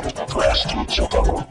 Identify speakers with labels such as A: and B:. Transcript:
A: Prostitutes, your cover.